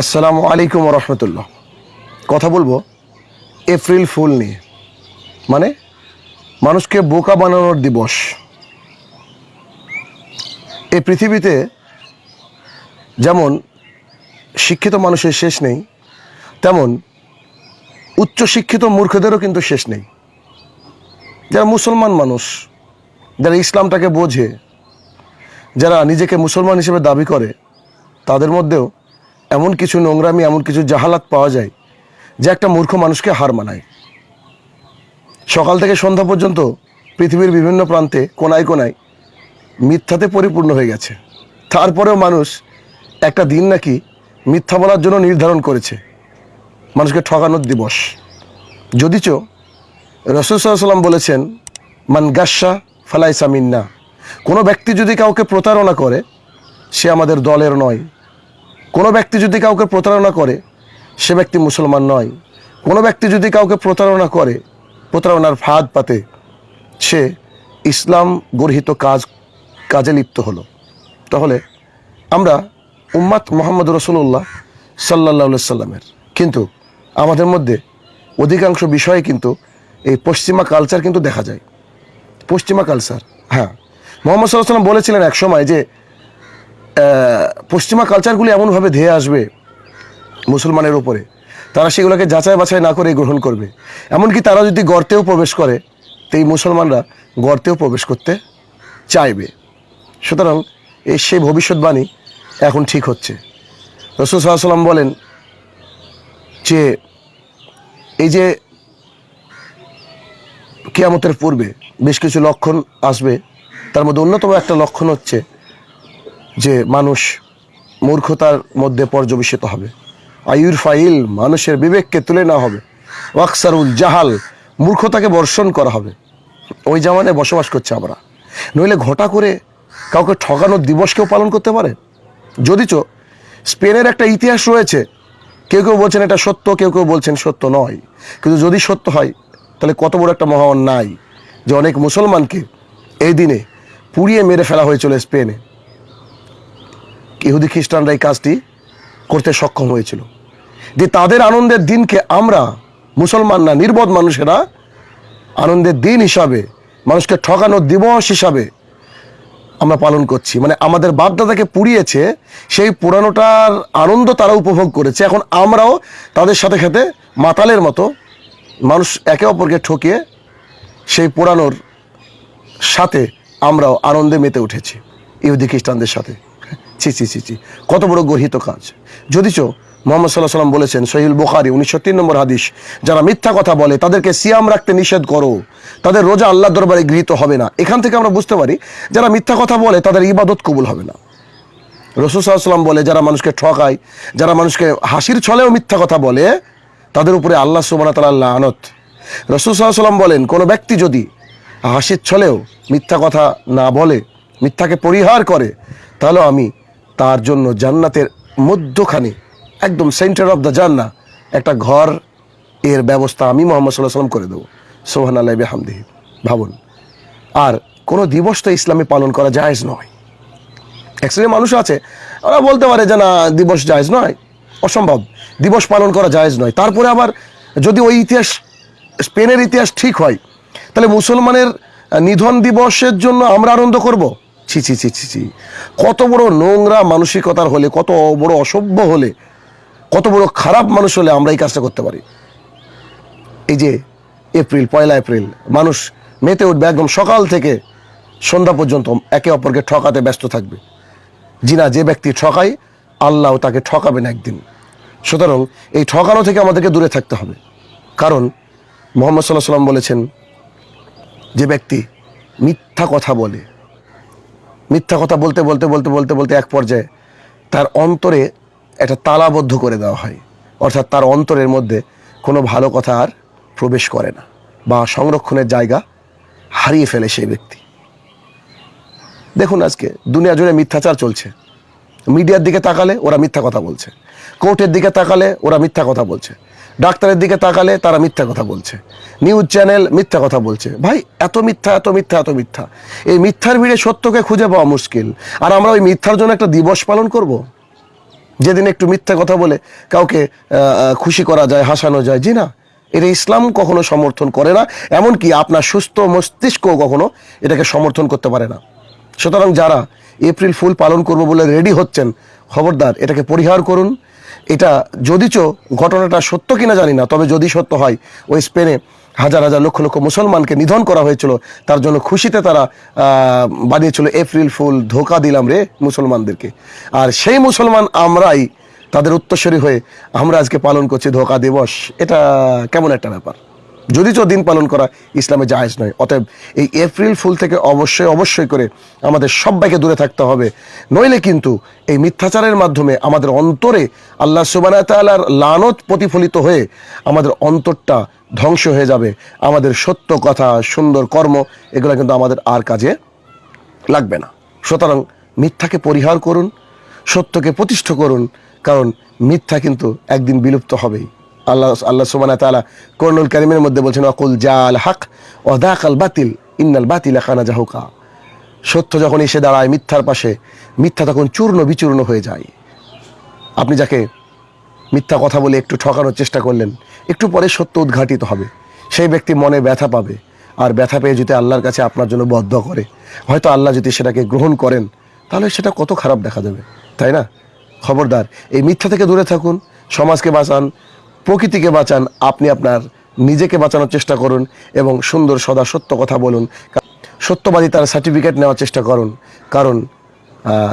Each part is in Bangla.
আসসালামু আলাইকুম রহমতুল্লাহ। কথা বলব এপ্রিল ফুল নিয়ে। মানে মানুষকে বোকা বানানোর দিবস। এই পৃথিবীতে যেমন শিক্ষিত মানুষের শেষ নেই, তেমন উচ্চ শিক্ষিত মূর্খদেরও কিন্তু শেষ নেই। যারা মুসলমান মানুষ, যারা ইসলামটাকে বোঝে, যারা নিজেকে মুসলমান হিসেবে দাবি করে, তাদের মধ্যেও এমন কিছু নোংরামি, এমন কিছু জাহালাত পাওয়া যায় যে একটা মূর্খ মানুষকে হার মানায়। সকাল থেকে সন্ধ্যা পর্যন্ত পৃথিবীর বিভিন্ন প্রান্তে কোনায় কোনায় মিথ্যাতে পরিপূর্ণ হয়ে গেছে। তারপরেও মানুষ একটা দিন নাকি মিথ্যা বলার জন্য নির্ধারণ করেছে। মানুষকে ঠকানোর দিবস। যদিচ রসুল সাল্লাম বলেছেন, মান গাসা ফালাই সামিন্না কোনো ব্যক্তি যদি কাউকে প্রতারণা করে, সে আমাদের দলের নয়। কোনো ব্যক্তি যদি কাউকে প্রতারণা করে, সে ব্যক্তি মুসলমান নয়। কোনো ব্যক্তি যদি কাউকে প্রতারণা করে, প্রতারণার ফাঁদ পাতে, সে ইসলাম গর্হিত কাজ, কাজে লিপ্ত হলো। তাহলে আমরা উম্মাত মোহাম্মদ রসুল্লাহ সাল্লাহ সাল্লামের। কিন্তু আমাদের মধ্যে অধিকাংশ বিষয়ে কিন্তু এই পশ্চিমা কালচার কিন্তু দেখা যায়। পশ্চিমা কালচার হ্যাঁ। মোহাম্মদ সাল্লাহ সাল্লাম বলেছিলেন এক সময় যে পশ্চিমা কালচারগুলি এমনভাবে ধেয়ে আসবে মুসলমানের উপরে। তারা সেগুলোকে যাচাই বাছাই না করে গ্রহণ করবে। এমনকি তারা যদি গর্তেও প্রবেশ করে, তো এই মুসলমানরা গর্তেও প্রবেশ করতে চাইবে। সুতরাং এই সেই ভবিষ্যৎবাণী এখন ঠিক হচ্ছে। রসুল সাল্লাম বলেন যে, এই যে কেয়ামতের পূর্বে বেশ কিছু লক্ষণ আসবে, তার মধ্যে অন্যতম একটা লক্ষণ হচ্ছে যে মানুষ মূর্খতার মধ্যে পর্যবেসিত হবে। আয়ুর ফাইল মানুষের বিবেককে তুলে নেওয়া হবে। ওয়াকসারুল জাহাল মূর্খতাকে বর্ষণ করা হবে। ওই জামানে বসবাস করছে আমরা। নইলে ঘটা করে কাউকে ঠকানোর দিবসকেও পালন করতে পারে? যদিচ স্পেনের একটা ইতিহাস রয়েছে, কেউ কেউ বলছেন এটা সত্য, কেউ কেউ বলছেন সত্য নয়। কিন্তু যদি সত্য হয়, তাহলে কত বড় একটা মহা অন্যায় যে অনেক মুসলমানকে এই দিনে পুড়িয়ে মেরে ফেলা হয়েছিল স্পেনে। ইহুদি খ্রিস্টানরা এই কাজটি করতে সক্ষম হয়েছিল। যে তাদের আনন্দের দিনকে আমরা মুসলমানরা নির্বোধ মানুষেরা আনন্দের দিন হিসাবে, মানুষকে ঠকানোর দিবস হিসাবে আমরা পালন করছি। মানে আমাদের বাপদাদাকে পুড়িয়েছে, সেই পুরানোটার আনন্দ তারা উপভোগ করেছে। এখন আমরাও তাদের সাথে সাথে মাতালের মতো মানুষ একে অপরকে ঠকিয়ে সেই পুরানোর সাথে আমরাও আনন্দে মেতে উঠেছি ইহুদি খ্রিস্টানদের সাথে। ছি ছি ছি ছি। কত বড় গর্হিত কাজ। যদিচ মোহাম্মদ সাল্লাহ সাল্লাম বলেছেন সহিল বুখারি উনিশশো তিন নম্বর হাদিস, যারা মিথ্যা কথা বলে, তাদেরকে সিয়াম রাখতে নিষেধ করো। তাদের রোজা আল্লাহ দরবারে গৃহীত হবে না। এখান থেকে আমরা বুঝতে পারি, যারা মিথ্যা কথা বলে, তাদের ইবাদত কবুল হবে না। রসুল সাল্লাম বলে, যারা মানুষকে ঠকায়, যারা মানুষকে হাসির ছলেও মিথ্যা কথা বলে, তাদের উপরে আল্লাহ সুবানা তাল্লাহ আনত রসুল সাল্লাম বলেন, কোনো ব্যক্তি যদি হাসির ছলেও মিথ্যা কথা না বলে, মিথ্যাকে পরিহার করে তাহলে আমি তার জন্য জান্নাতের মধ্যখানে, একদম সেন্টার অফ দ্য জান্না একটা ঘর এর ব্যবস্থা আমি মোহাম্মদ সাল্লাহ সাল্লাম করে দেবো। সোহান আল্লাহ বেহামদিহি, ভাবুন। আর কোনো দিবস তো ইসলামে পালন করা জায়েজ নয়। এক শ্রেণির মানুষ আছে, ওরা বলতে পারে যে না, দিবস জায়েজ নয়। অসম্ভব। দিবস পালন করা জায়েজ নয়। তারপরে আবার যদি ওই ইতিহাস, স্পেনের ইতিহাস ঠিক হয়, তাহলে মুসলমানের নিধন দিবসের জন্য আমরা আনন্দ করব? ছি ছি ছি ছি ছি। কত বড় নোংরা মানসিকতার হলে, কত বড় অসভ্য হলে, কত বড় খারাপ মানুষ হলে আমরা এই কাজটা করতে পারি। এই যে এপ্রিল, পয়লা এপ্রিল, মানুষ মেতে উঠবে একদম সকাল থেকে সন্ধ্যা পর্যন্ত একে অপরকে ঠকাতে ব্যস্ত থাকবে। জিনা যে ব্যক্তি ঠকায়, আল্লাহ তাকে ঠকাবেন একদিন। সুতরাং এই ঠকানো থেকে আমাদেরকে দূরে থাকতে হবে। কারণ মোহাম্মদ সাল্লাহ সাল্লাম বলেছেন, যে ব্যক্তি মিথ্যা কথা বলে মিথ্যা কথা বলতে বলতে বলতে বলতে বলতে এক পর্যায়ে তার অন্তরে একটা তালাবদ্ধ করে দেওয়া হয়। অর্থাৎ তার অন্তরের মধ্যে কোনো ভালো কথা আর প্রবেশ করে না বা সংরক্ষণের জায়গা হারিয়ে ফেলে সেই ব্যক্তি। দেখুন আজকে দুনিয়া জুড়ে মিথ্যাচার চলছে। মিডিয়ার দিকে তাকালে ওরা মিথ্যা কথা বলছে। কোর্টের দিকে তাকালে ওরা মিথ্যা কথা বলছে। ডাক্তারের দিকে তাকালে তারা মিথ্যা কথা বলছে। নিউজ চ্যানেল মিথ্যা কথা বলছে। ভাই, এত মিথ্যা এত মিথ্যা এত মিথ্যা। এই মিথ্যার ভিড়ে সত্যকে খুঁজে পাওয়া মুশকিল। আর আমরা ওই মিথ্যার জন্য একটা দিবস পালন করব? যেদিন একটু মিথ্যা কথা বলে কাউকে খুশি করা যায়, হাসানো যায়, জি না? এটা ইসলাম কখনো সমর্থন করে না, এমনকি আপনার সুস্থ মস্তিষ্ক কখনো এটাকে সমর্থন করতে পারে না। সুতরাং যারা এপ্রিল ফুল পালন করব বলে রেডি হচ্ছেন, খবরদার, এটাকে পরিহার করুন। এটা যদিচ ঘটনাটা সত্য কিনা জানি না, তবে যদি সত্য হয়, ওই স্পেনে হাজার হাজার লক্ষ লক্ষ মুসলমানকে নিধন করা হয়েছিল, তার জন্য খুশিতে তারা বানিয়েছিল এপ্রিল ফুল, ধোকা দিলাম রে মুসলমানদেরকে। আর সেই মুসলমান আমরাই তাদের উত্তরসূরি হয়ে আমরা আজকে পালন করছি ধোকা দিবস। এটা কেমন একটা ব্যাপার? যদিচ দিন পালন করা ইসলামে জায়েজ নয়, অতএব এই এপ্রিল ফুল থেকে অবশ্যই অবশ্যই করে আমাদের সবাইকে দূরে থাকতে হবে। নইলে কিন্তু এই মিথ্যাচারের মাধ্যমে আমাদের অন্তরে আল্লাহ সুবানা তালার লানত প্রতিফলিত হয়ে আমাদের অন্তরটা ধ্বংস হয়ে যাবে। আমাদের সত্য কথা, সুন্দর কর্ম, এগুলো কিন্তু আমাদের আর কাজে লাগবে না। সুতরাং মিথ্যাকে পরিহার করুন, সত্যকে প্রতিষ্ঠা করুন, কারণ মিথ্যা কিন্তু একদিন বিলুপ্ত হবেই। আল্লাহ আল্লাহ সুবানা তালা করনুল কারিমের মধ্যে বলছেন অকুল জাল হাক অদাকাল বাতিল, ইন্নাল বাতিল খানা জাহুকা। সত্য যখন এসে দাঁড়ায় মিথ্যার পাশে, মিথ্যা তখন চূর্ণ বিচূর্ণ হয়ে যায়। আপনি যাকে মিথ্যা কথা বলে একটু ঠকানোর চেষ্টা করলেন, একটু পরে সত্য উদ্ঘাটিত হবে। সেই ব্যক্তি মনে ব্যথা পাবে, আর ব্যথা পেয়ে যদি আল্লাহর কাছে আপনার জন্য বদ্ধ করে, হয়তো আল্লাহ যদি সেটাকে গ্রহণ করেন, তাহলে সেটা কত খারাপ দেখা যাবে, তাই না? খবরদার, এই মিথ্যা থেকে দূরে থাকুন, সমাজকে বাঁচান প্রকৃতিকে বাঁচান, আপনি আপনার নিজেকে বাঁচানোর চেষ্টা করুন এবং সুন্দর সদা সত্য কথা বলুন। সত্যবাদী তার সার্টিফিকেট নেওয়ার চেষ্টা করুন। কারণ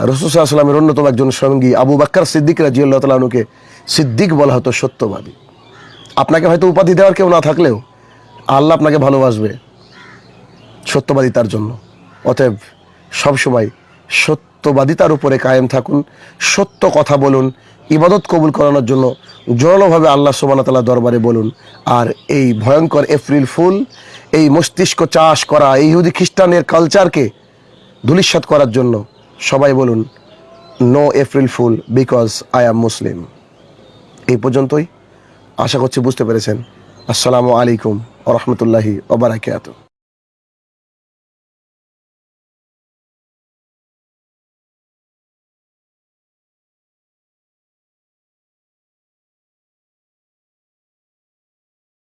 রসুসাল্লামের অন্যতম একজন সঙ্গী আবু বাক্কার সিদ্দিক রাজিউল্লাহ তালুকে সিদ্দিক বলা হতো সত্যবাদী। আপনাকে হয়তো উপাধি দেওয়ার কেউ না থাকলেও আল্লাহ আপনাকে ভালোবাসবে সত্যবাদিতার জন্য। অতএব সবসময় সত্যবাদিতার উপরে কায়েম থাকুন, সত্য কথা বলুন ইবাদত কবুল করানোর জন্য জোরালোভাবে আল্লাহ সুবান তাল্লাহ দরবারে বলুন, আর এই ভয়ঙ্কর এপ্রিল ফুল, এই মস্তিষ্ক চাষ করা, এই ইহুদি খ্রিস্টানের কালচারকে ধুলিস্বাত করার জন্য সবাই বলুন no April fool because I am Muslim এই পর্যন্তই। আশা করছি বুঝতে পেরেছেন। আসসালামু আলাইকুম ওরহমতুল্লাহি ওবরাকাতুহ